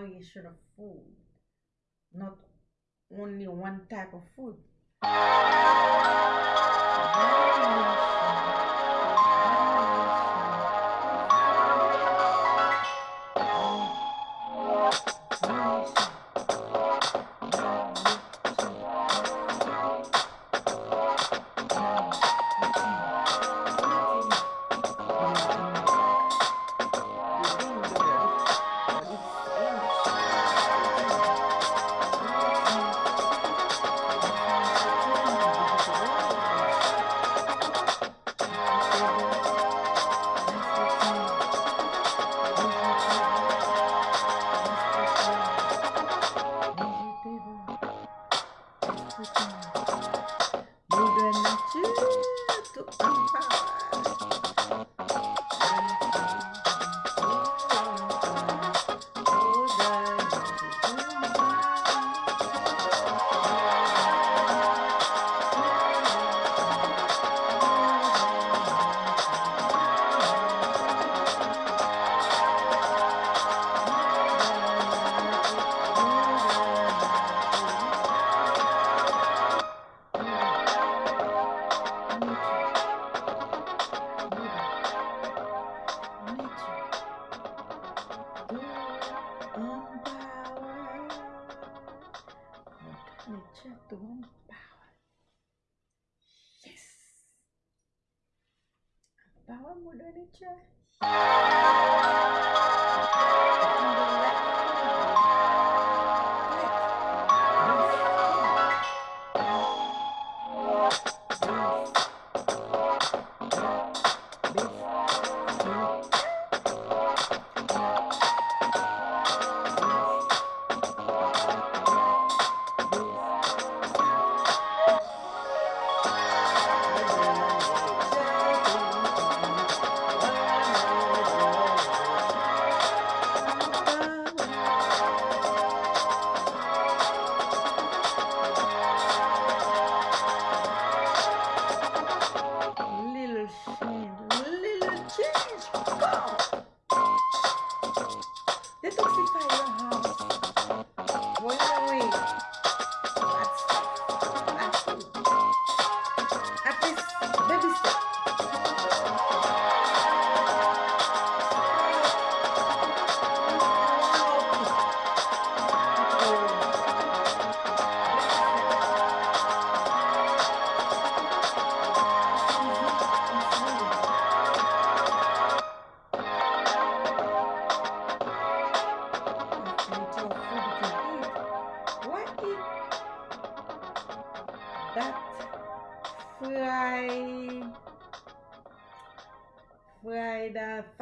variation of food, not only one type of food.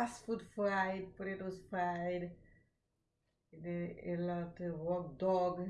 fast food fried, potatoes fried, a lot of walk dog.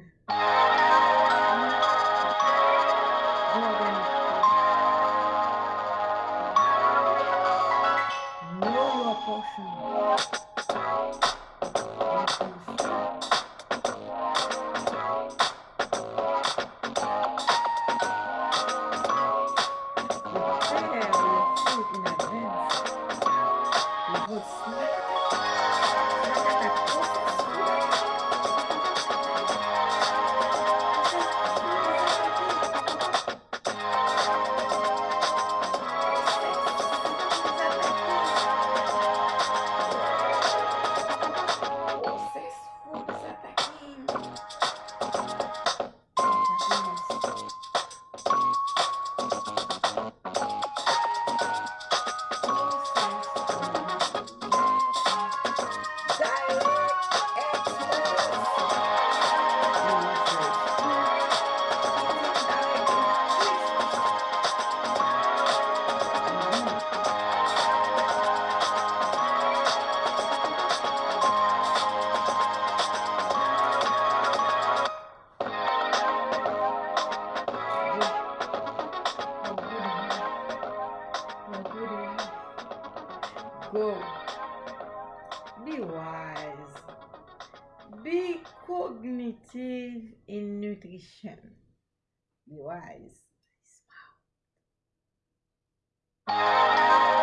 cognitive in nutrition. Be wise. Smile.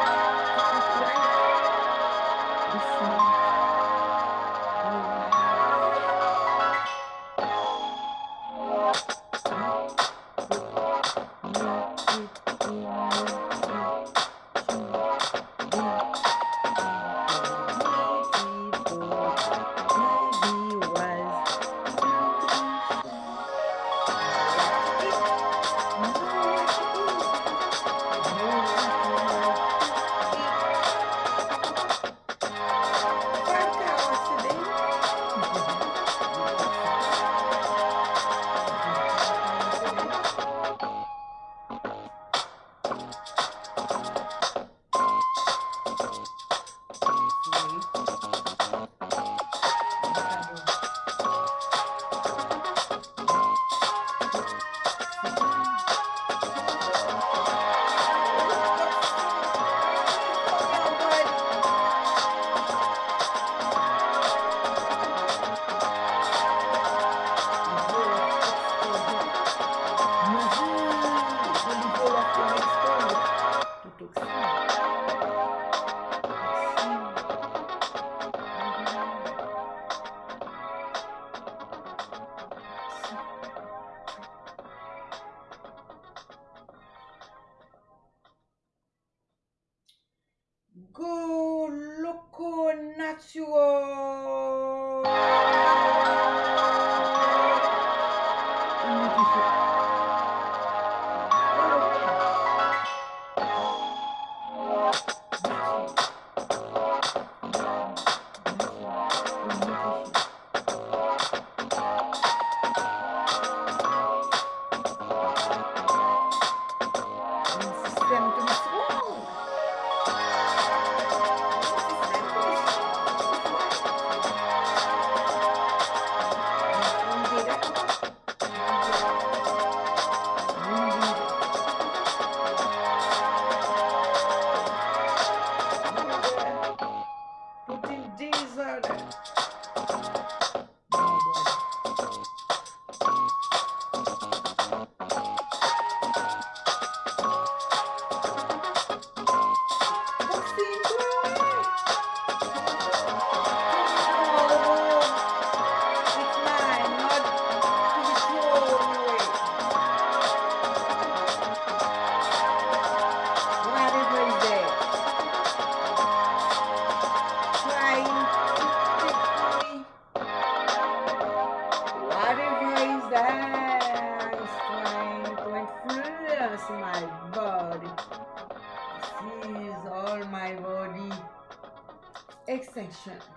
extra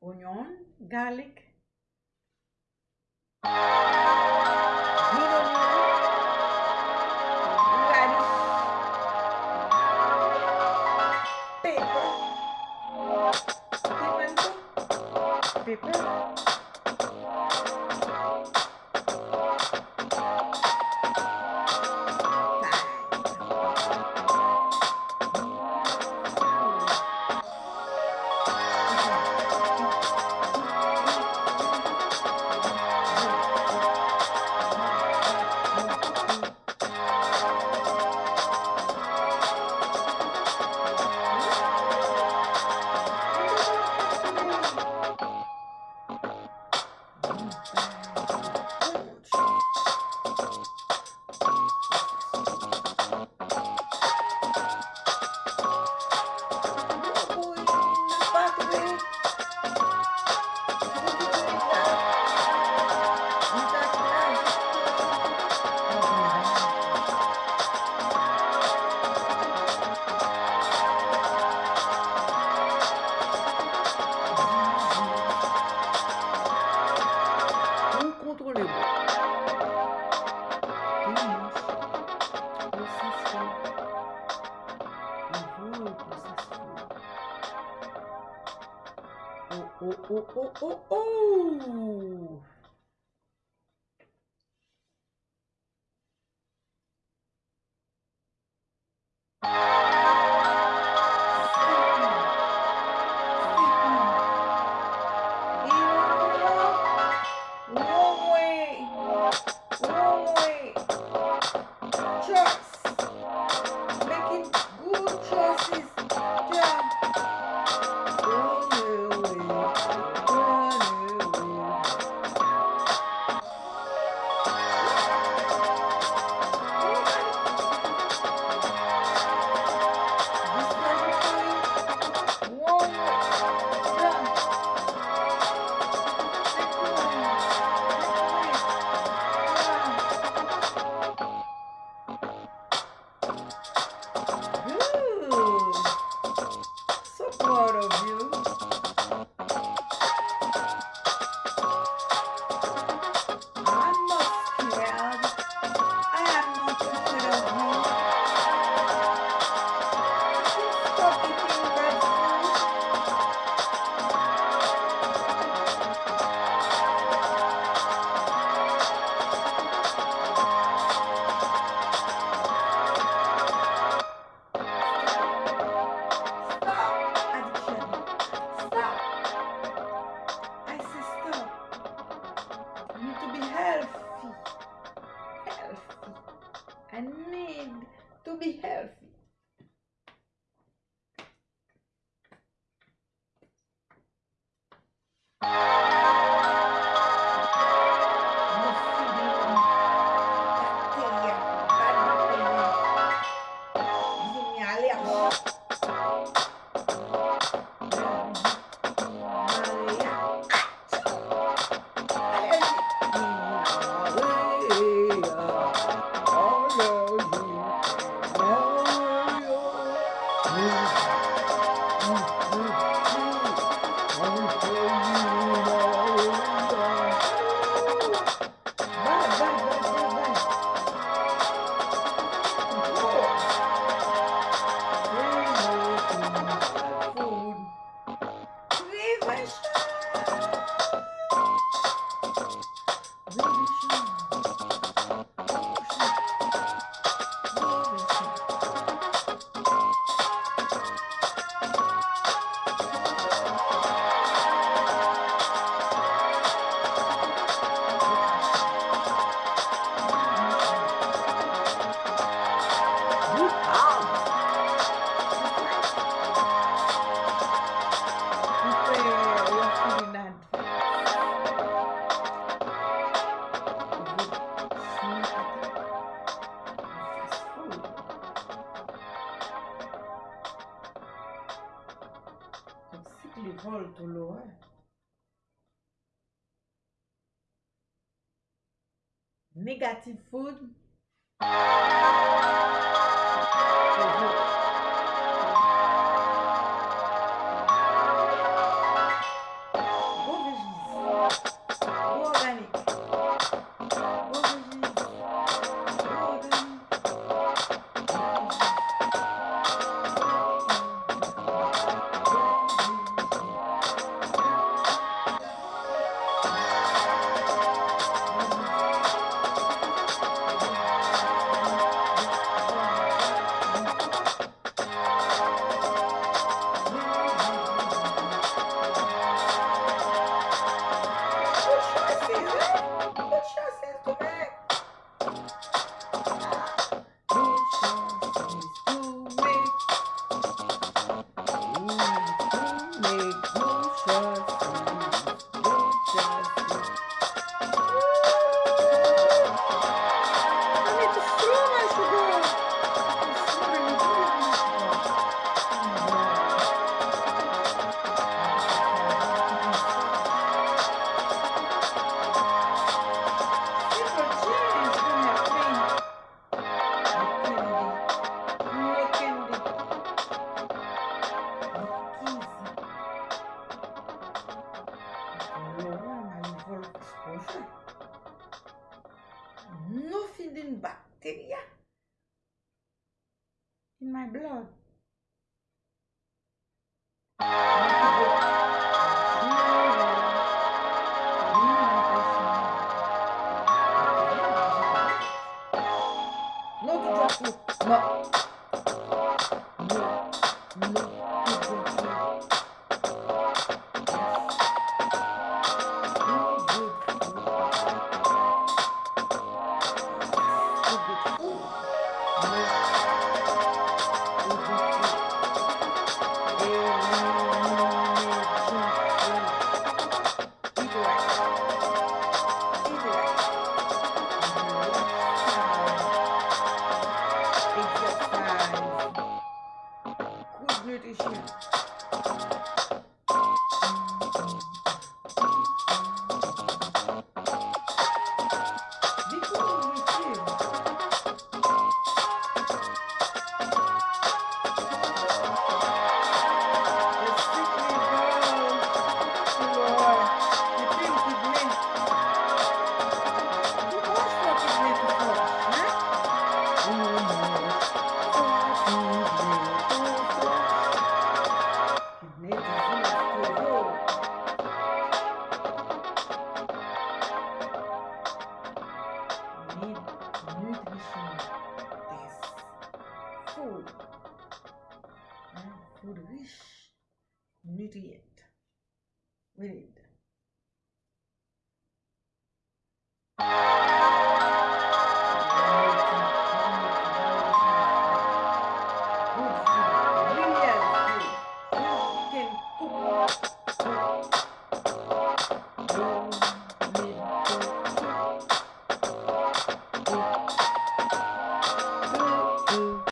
onion, garlic, onion, pepper, pepper, oh, oh, oh. oh. Negative food. Food.